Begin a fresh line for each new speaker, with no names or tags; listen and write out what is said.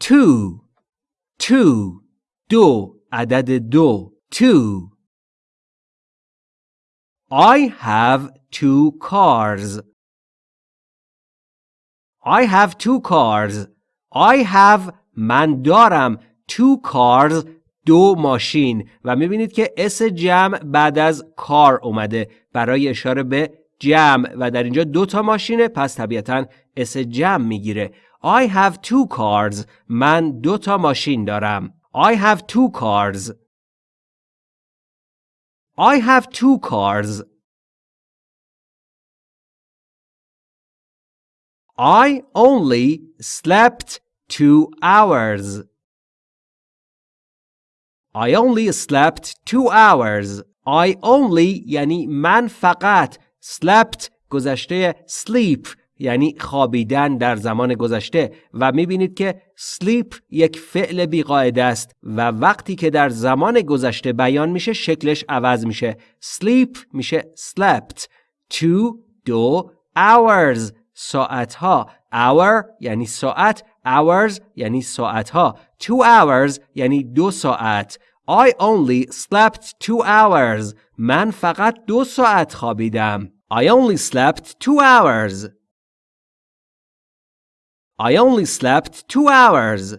two two دو عدد دو two I have two cars. I have two cars. I have من دارم two cars دو ماشین. و می‌بینید که اس جمع بعد از کار اومده. برای اشاره به جمع. و در اینجا دو تا ماشینه پس طبیعتا اس جمع می‌گیره. I have two cars من دو تا ماشین دارم I have two cars I have two cars I only slept two hours. I only slept two hours. I only یعنی من فقط slept گذشته sleep یعنی خوابیدن در زمان گذشته و می‌بینید که sleep یک فعل بیقاعده است و وقتی که در زمان گذشته بیان میشه شکلش عوض میشه. sleep میشه slept. two دو hours ساعتها. hour یعنی ساعت hours یعنی ساعتها. two hours یعنی دو ساعت. I only slept two hours. من فقط دو ساعت خوابیدم. I only slept two hours. I only slept two hours